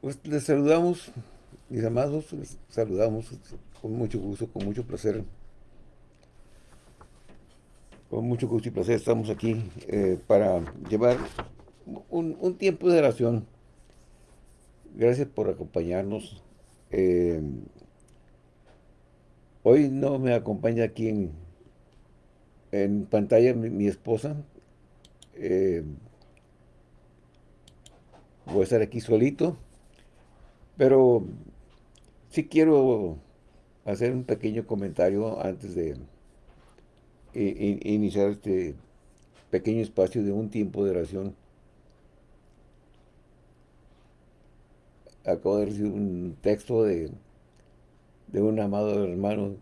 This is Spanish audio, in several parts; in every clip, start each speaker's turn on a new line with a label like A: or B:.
A: Pues les saludamos, mis amados, les saludamos con mucho gusto, con mucho placer. Con mucho gusto y placer estamos aquí eh, para llevar un, un, tiempo de oración. Gracias por acompañarnos. Eh, hoy no me acompaña aquí en, en pantalla mi, esposa. Eh, voy a estar aquí solito. Pero sí quiero hacer un pequeño comentario antes de iniciar este pequeño espacio de un tiempo de oración. Acabo de recibir un texto de, de un amado hermano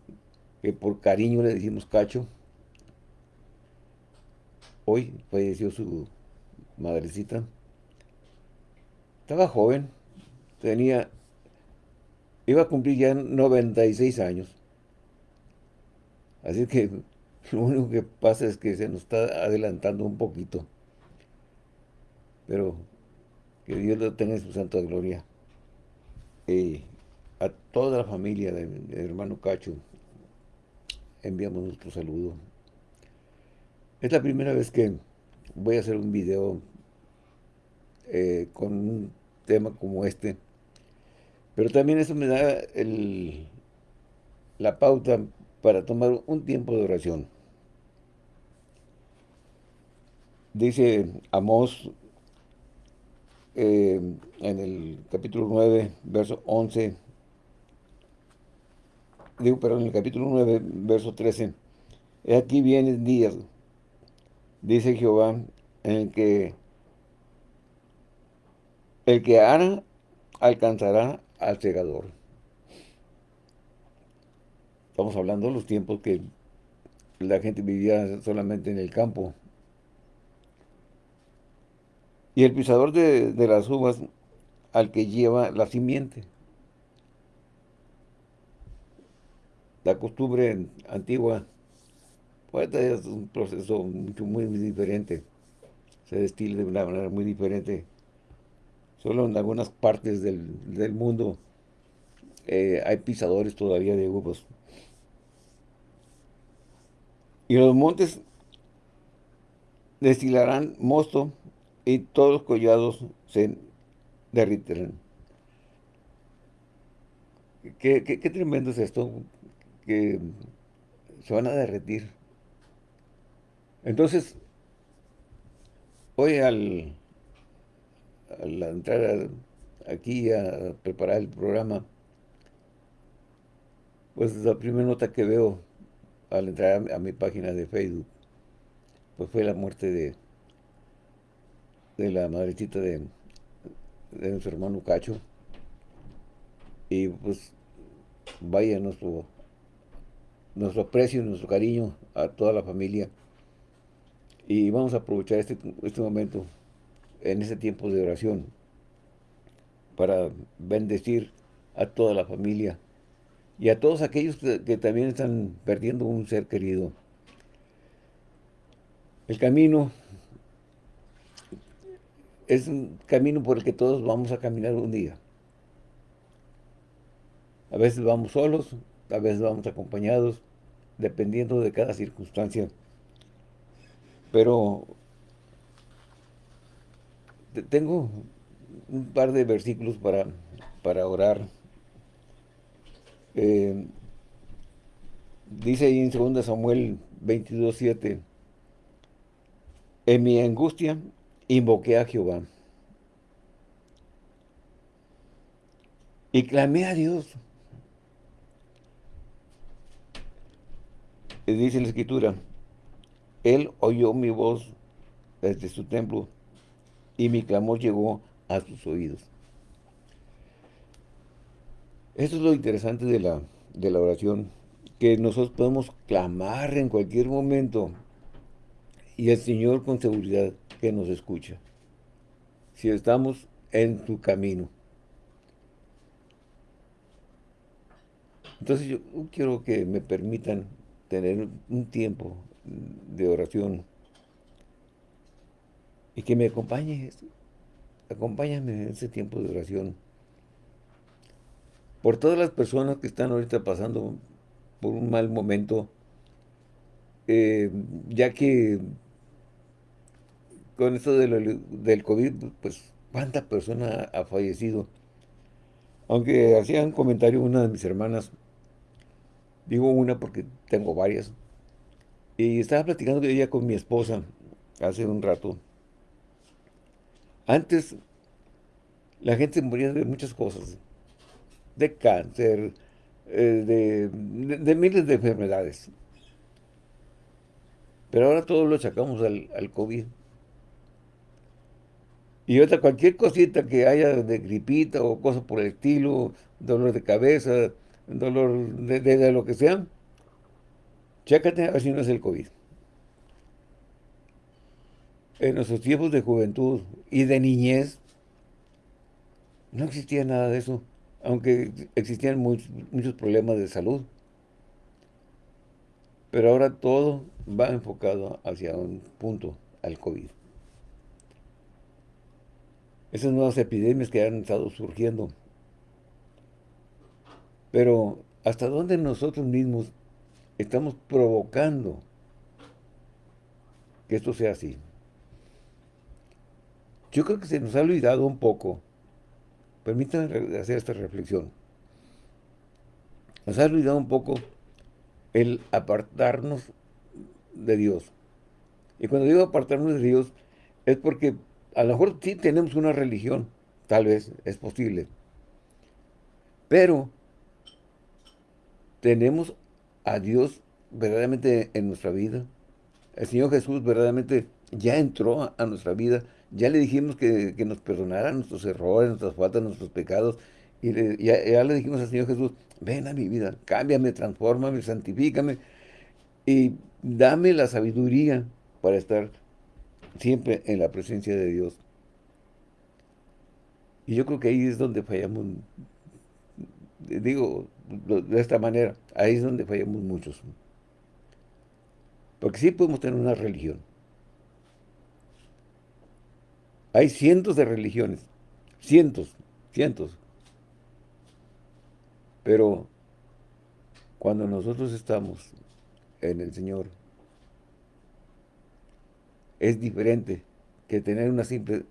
A: que por cariño le decimos Cacho. Hoy falleció su madrecita. Estaba joven, tenía, iba a cumplir ya 96 años. Así que lo único que pasa es que se nos está adelantando un poquito. Pero que Dios lo tenga en su santa gloria. Y a toda la familia del hermano Cacho enviamos nuestro saludo. Es la primera vez que voy a hacer un video eh, con un tema como este. Pero también eso me da la pauta para tomar un tiempo de oración. Dice Amós eh, en el capítulo 9, verso 11, digo, perdón, en el capítulo 9, verso 13, aquí vienen días, dice Jehová, en el que el que hará alcanzará al segador. Estamos hablando de los tiempos que la gente vivía solamente en el campo. Y el pisador de, las uvas al que lleva la simiente. La costumbre antigua, pues es un proceso muy, muy diferente. Se destila de una manera muy diferente Solo en algunas partes del, mundo eh, hay pisadores todavía de uvas. Y los montes destilarán mosto y todos los collados se derritirán. Qué, qué, tremendo es esto, que se van a derretir. Entonces, hoy al, al entrar aquí a preparar el programa, pues la primera nota que veo al entrar a, mi página de Facebook, pues fue la muerte de, de la madrecita de, de nuestro hermano Cacho. Y pues vaya nuestro, nuestro aprecio, nuestro cariño a toda la familia. Y vamos a aprovechar este, este momento en ese tiempo de oración para bendecir a toda la familia y a todos aquellos que, también están perdiendo un ser querido. El camino es un camino por el que todos vamos a caminar un día. A veces vamos solos, a veces vamos acompañados, dependiendo de cada circunstancia. Pero tengo un par de versículos para, para orar. Eh, dice ahí en 2 Samuel 22, 7, en mi angustia invoqué a Jehová y clamé a Dios. Y dice la Escritura, Él oyó mi voz desde su templo y mi clamor llegó a sus oídos. Esto es lo interesante de la, de la oración, que nosotros podemos clamar en cualquier momento y el Señor con seguridad que nos escucha. Si estamos en su camino. Entonces yo quiero que me permitan tener un tiempo de oración y que me acompañe, acompáñame en ese tiempo de oración por todas las personas que están ahorita pasando por un mal momento, eh, ya que con esto del COVID, pues, ¿cuánta persona ha fallecido? Aunque hacía un comentario una de mis hermanas, digo una porque tengo varias, y estaba platicando ella con mi esposa hace un rato. Antes, la gente moría de muchas cosas, de cáncer, eh, de, miles de enfermedades. Pero ahora todo lo sacamos al, COVID. Y otra, cualquier cosita que haya de gripita o cosa por el estilo, dolor de cabeza, dolor de, lo que sea, chécate a ver si no es el COVID. En nuestros tiempos de juventud y de niñez, no existía nada de eso, aunque existían muchos, muchos problemas de salud. Pero ahora todo va enfocado hacia un punto, al COVID esas nuevas epidemias que han estado surgiendo. Pero, ¿hasta dónde nosotros mismos estamos provocando que esto sea así? Yo creo que se nos ha olvidado un poco, permítanme hacer esta reflexión, nos ha olvidado un poco el apartarnos de Dios. Y cuando digo apartarnos de Dios, es porque a lo mejor sí tenemos una religión, tal vez, es posible. Pero tenemos a Dios verdaderamente en nuestra vida. El Señor Jesús verdaderamente ya entró a, nuestra vida. Ya le dijimos que, nos perdonara nuestros errores, nuestras faltas, nuestros pecados. Y ya, ya, le dijimos al Señor Jesús, ven a mi vida, cámbiame, transfórmame, santifícame. Y dame la sabiduría para estar siempre en la presencia de Dios. Y yo creo que ahí es donde fallamos, digo de esta manera, ahí es donde fallamos muchos. Porque sí podemos tener una religión. Hay cientos de religiones, cientos, cientos. Pero cuando nosotros estamos en el Señor, es diferente que tener una simple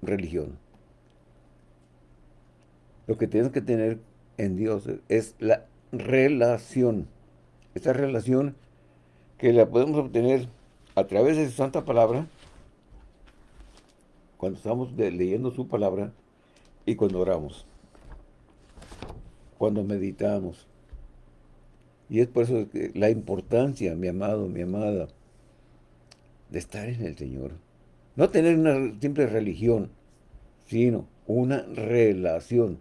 A: religión. Lo que tenemos que tener en Dios es la relación. Esta relación que la podemos obtener a través de su santa palabra, cuando estamos leyendo su palabra y cuando oramos, cuando meditamos. Y es por eso que la importancia, mi amado, mi amada, de estar en el Señor. No tener una simple religión, sino una relación.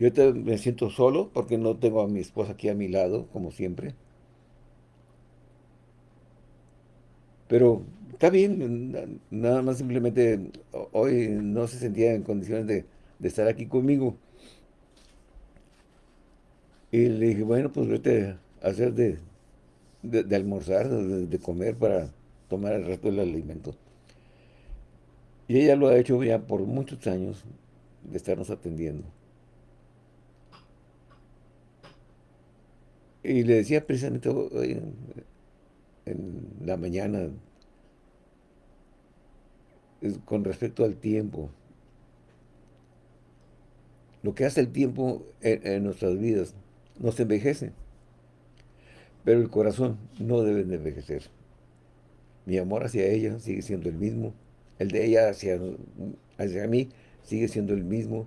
A: Yo me siento solo porque no tengo a mi esposa aquí a mi lado, como siempre. Pero está bien, nada más simplemente hoy no se sentía en condiciones de, estar aquí conmigo. Y le dije, bueno, pues vete a hacer de, de, almorzar, de, comer para tomar el resto del alimento. Y ella lo ha hecho ya por muchos años de estarnos atendiendo. Y le decía precisamente hoy en, la mañana, con respecto al tiempo, lo que hace el tiempo en nuestras vidas, nos envejece. Pero el corazón no debe de envejecer. Mi amor hacia ella sigue siendo el mismo. El de ella hacia, hacia mí sigue siendo el mismo.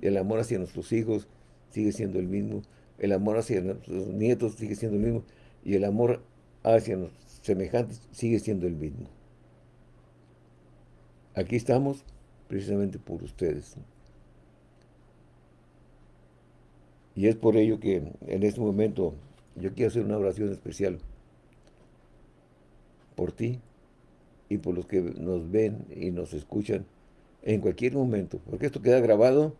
A: El amor hacia nuestros hijos sigue siendo el mismo. El amor hacia nuestros nietos sigue siendo el mismo. Y el amor hacia nuestros semejantes sigue siendo el mismo. Aquí estamos precisamente por ustedes. Y es por ello que en este momento yo quiero hacer una oración especial por ti y por los que nos ven y nos escuchan en cualquier momento, porque esto queda grabado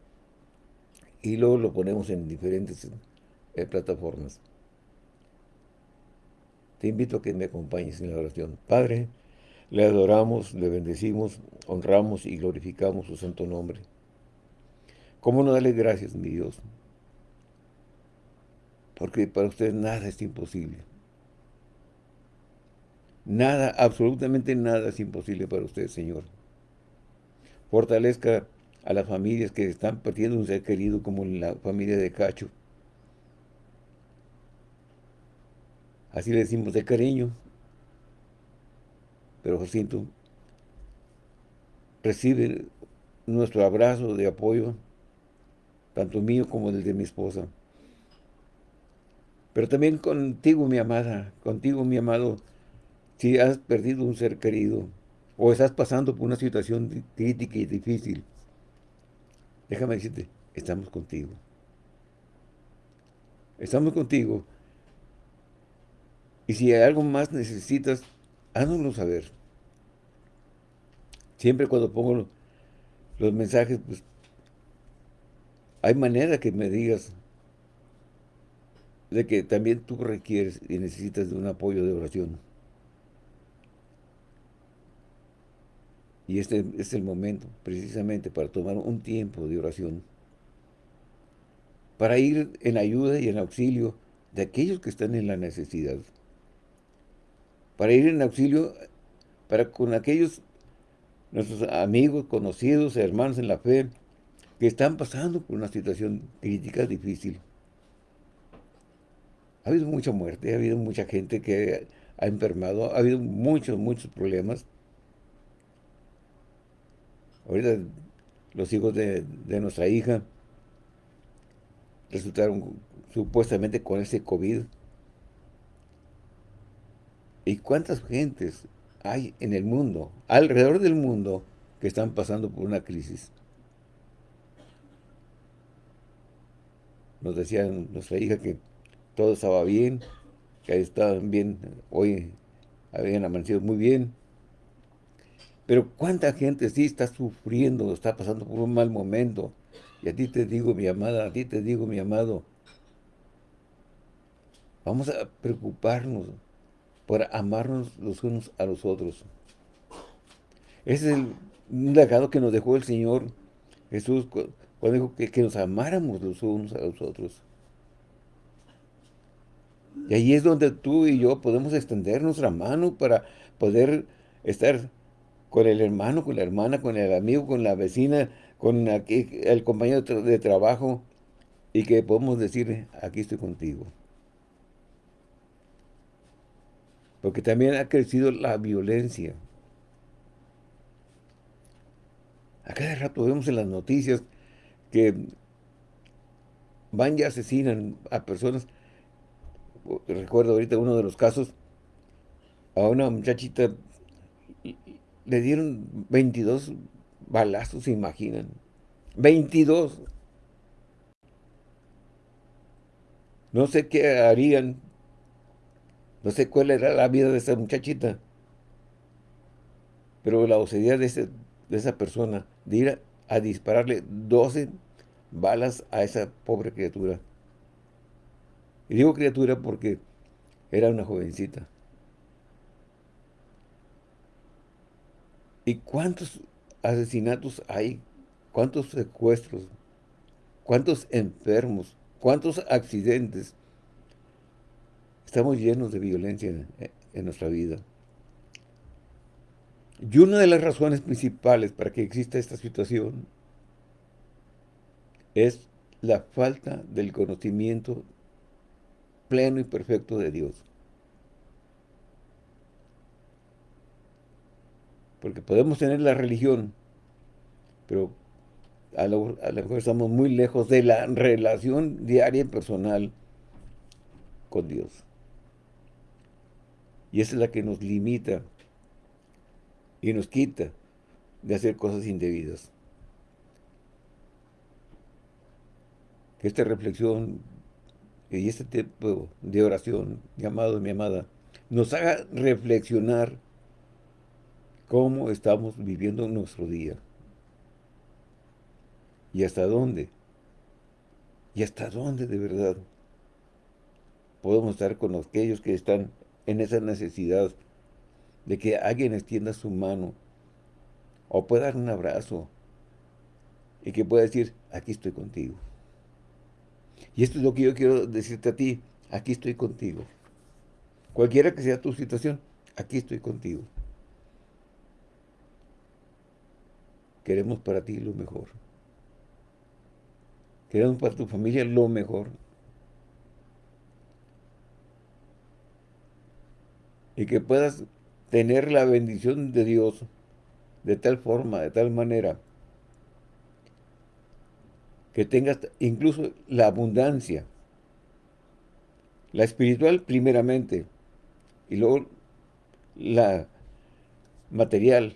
A: y luego lo ponemos en diferentes eh, plataformas. Te invito a que me acompañes en la oración. Padre, Le adoramos, le bendecimos, honramos y glorificamos su santo nombre. ¿Cómo no darle gracias, mi Dios? Porque para usted nada es imposible. Nada, absolutamente nada es imposible para usted, Señor. Fortalezca a las familias que están perdiendo un ser querido como la familia de Cacho. Así le decimos de cariño. Pero Jacinto recibe nuestro abrazo de apoyo, tanto mío como el de mi esposa. Pero también contigo, mi amada, contigo, mi amado, si has perdido un ser querido o estás pasando por una situación crítica y difícil, déjame decirte, estamos contigo. Estamos contigo. Y si hay algo más necesitas, háznoslo saber. Siempre cuando pongo los mensajes, pues, hay manera que me digas de que también tú requieres y necesitas de un apoyo de oración. Y este es el momento, precisamente, para tomar un tiempo de oración. Para ir en ayuda y en auxilio de aquellos que están en la necesidad. Para ir en auxilio para con aquellos, nuestros amigos, conocidos, hermanos en la fe, que están pasando por una situación crítica, difícil. Ha habido mucha muerte, ha habido mucha gente que ha enfermado, ha habido muchos, muchos problemas. Ahorita los hijos de, nuestra hija resultaron supuestamente con ese COVID. ¿Y cuántas gentes hay en el mundo, alrededor del mundo, que están pasando por una crisis? Nos decía nuestra hija que todo estaba bien, que estaban bien, hoy habían amanecido muy bien, pero cuánta gente sí está sufriendo, está pasando por un mal momento. Y a ti te digo, mi amada, a ti te digo, mi amado, vamos a preocuparnos por amarnos los unos a los otros. Ese es el, legado que nos dejó el Señor Jesús cuando dijo que, que nos amáramos los unos a los otros. Y ahí es donde tú y yo podemos extender nuestra mano para poder estar con el hermano, con la hermana, con el amigo, con la vecina, con el compañero de trabajo y que podemos decirle, aquí estoy contigo. Porque también ha crecido la violencia. A cada rato vemos en las noticias que van y asesinan a personas. Recuerdo ahorita uno de los casos, a una muchachita le dieron 22 balazos, ¿se imaginan? 22. No sé qué harían. No sé cuál era la vida de esa muchachita. Pero la osadía de, de esa persona, de ir a, a dispararle 12 balas a esa pobre criatura. Y digo criatura porque era una jovencita. ¿Y cuántos asesinatos hay? ¿Cuántos secuestros? ¿Cuántos enfermos? ¿Cuántos accidentes? Estamos llenos de violencia en, nuestra vida. Y una de las razones principales para que exista esta situación es la falta del conocimiento pleno y perfecto de Dios. Porque podemos tener la religión, pero a lo, mejor estamos muy lejos de la relación diaria y personal con Dios. Y esa es la que nos limita y nos quita de hacer cosas indebidas. Que esta reflexión y este tipo de oración, mi amado, mi amada, nos haga reflexionar cómo estamos viviendo nuestro día. ¿Y hasta dónde? ¿Y hasta dónde de verdad podemos estar con aquellos que están en esa necesidad de que alguien extienda su mano o pueda dar un abrazo y que pueda decir, aquí estoy contigo. Y esto es lo que yo quiero decirte a ti, aquí estoy contigo. Cualquiera que sea tu situación, aquí estoy contigo. Queremos para ti lo mejor. Queremos para tu familia lo mejor. Y que puedas tener la bendición de Dios de tal forma, de tal manera, que tengas incluso la abundancia, la espiritual primeramente, y luego la material,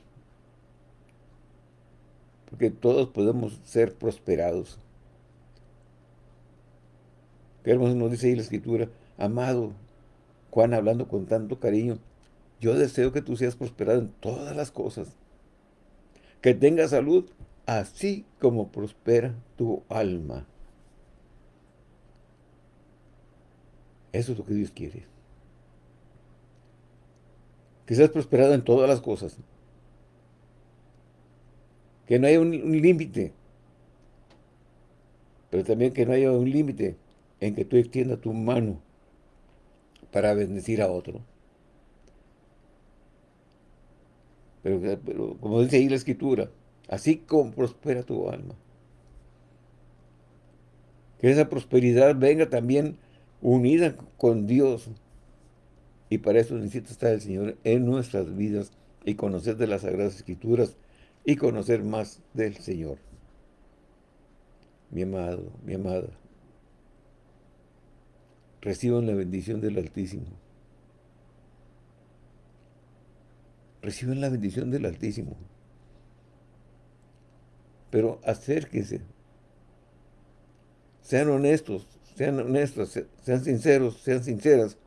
A: porque todos podemos ser prosperados. Qué hermoso nos dice ahí la Escritura, amado, Juan hablando con tanto cariño, yo deseo que tú seas prosperado en todas las cosas, que tengas salud, así como prospera tu alma. Eso es lo que Dios quiere. Que seas prosperado en todas las cosas. Que no haya un, límite. Pero también que no haya un límite en que tú extiendas tu mano para bendecir a otro. Pero, como dice ahí la Escritura, así como prospera tu alma. Que esa prosperidad venga también unida con Dios. Y para eso necesita estar el Señor en nuestras vidas y conocer de las Sagradas Escrituras y conocer más del Señor. Mi amado, mi amada, reciban la bendición del Altísimo. Reciban la bendición del Altísimo. Pero acérquense. Sean honestos, sean honestos, sean sinceros, sean sinceras,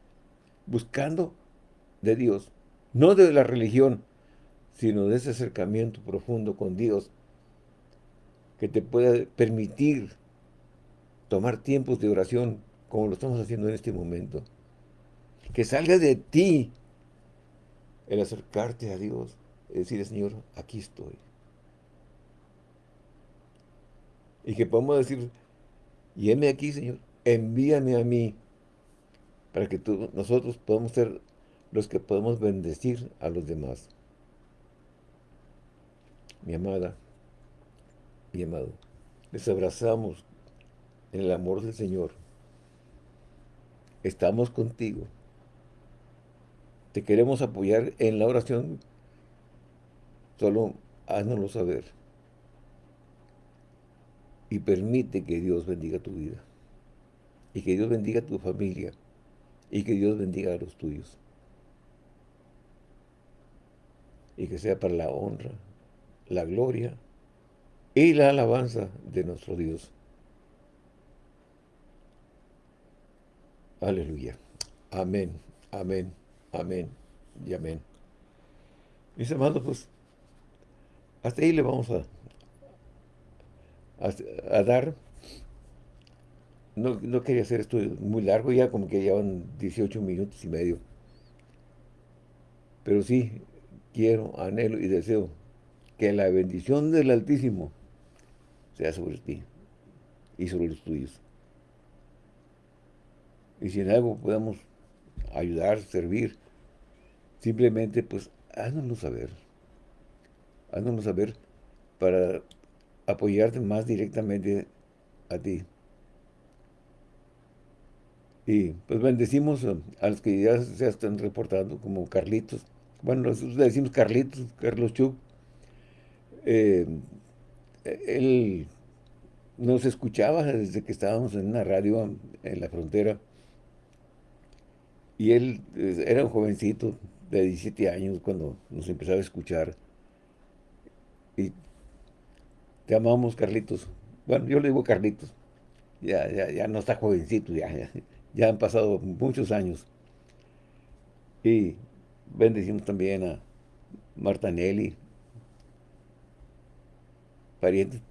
A: buscando de Dios, no de la religión, sino de ese acercamiento profundo con Dios que te pueda permitir tomar tiempos de oración como lo estamos haciendo en este momento. Que salga de ti el acercarte a Dios y decirle, Señor, aquí estoy. Y que podamos decir, y aquí, Señor, envíame a mí, para que tú, nosotros podamos ser los que podemos bendecir a los demás mi amada, mi amado, les abrazamos en el amor del Señor. Estamos contigo. Te queremos apoyar en la oración. Solo háznoslo saber. Y permite que Dios bendiga tu vida. Y que Dios bendiga tu familia. Y que Dios bendiga a los tuyos. Y que sea para la honra la gloria y la alabanza de nuestro Dios. Aleluya. Amén, amén, amén y amén. Mis amados, pues, hasta ahí le vamos a, a, dar. No, no, quería hacer esto muy largo, ya como que llevan 18 minutos y medio. Pero sí, quiero, anhelo y deseo que la bendición del Altísimo sea sobre ti y sobre los tuyos. Y si en algo podemos ayudar, servir, simplemente pues háznoslo saber. Háznoslo saber para apoyarte más directamente a ti. Y pues bendecimos a, los que ya se están reportando, como Carlitos. Bueno, nosotros le decimos Carlitos, Carlos Chuck, eh, él nos escuchaba desde que estábamos en una radio en la frontera. Y él eh, era un jovencito de 17 años cuando nos empezaba a escuchar. Y te amamos, Carlitos. Bueno, yo le digo Carlitos. Ya, ya, ya no está jovencito, ya, ya, han pasado muchos años. Y bendecimos también a Marta Nelly, parientes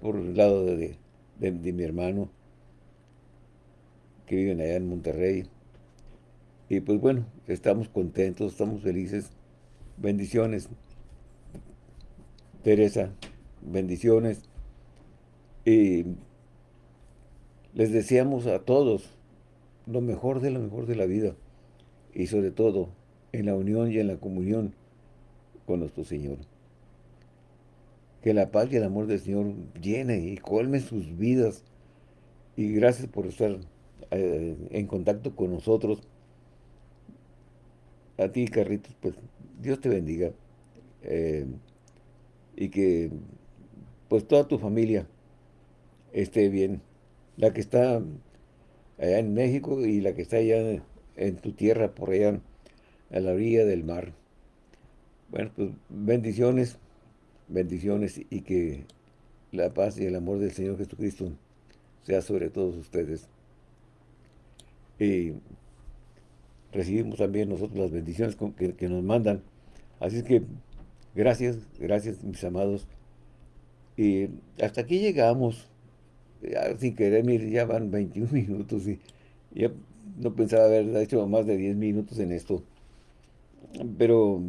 A: por el lado de, mi hermano, que viven allá en Monterrey. Y pues bueno, estamos contentos, estamos felices Bendiciones. Teresa, bendiciones. Y les deseamos a todos lo mejor de lo mejor de la vida. Y sobre todo, en la unión y en la comunión con nuestro Señor. Que la paz y el amor del Señor llene y colme sus vidas. Y gracias por estar eh, en contacto con nosotros. A ti, Carritos, pues Dios te bendiga. Eh, y que pues toda tu familia esté bien. La que está allá en México y la que está allá en tu tierra, por allá a la orilla del mar. Bueno, pues bendiciones, bendiciones y que la paz y el amor del Señor Jesucristo sea sobre todos ustedes. Y recibimos también nosotros las bendiciones que, nos mandan. Así es que gracias, gracias mis amados. Y hasta aquí llegamos. sin querer, mire, ya van 21 minutos y ya no pensaba haber hecho más de 10 minutos en esto. Pero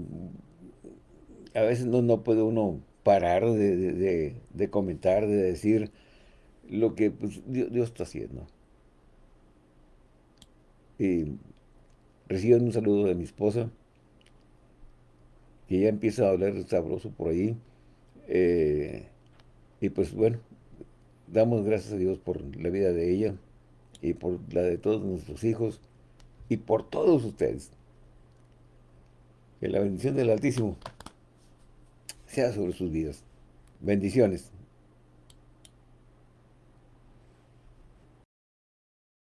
A: a veces no, no puede uno parar de, comentar, de decir lo que pues, Dios, está haciendo. Y reciban un saludo de mi esposa, que ya empieza a hablar sabroso por ahí. Eh, y pues bueno, damos gracias a Dios por la vida de ella y por la de todos nuestros hijos y por todos ustedes. Que la bendición del Altísimo sea sobre sus vidas. Bendiciones.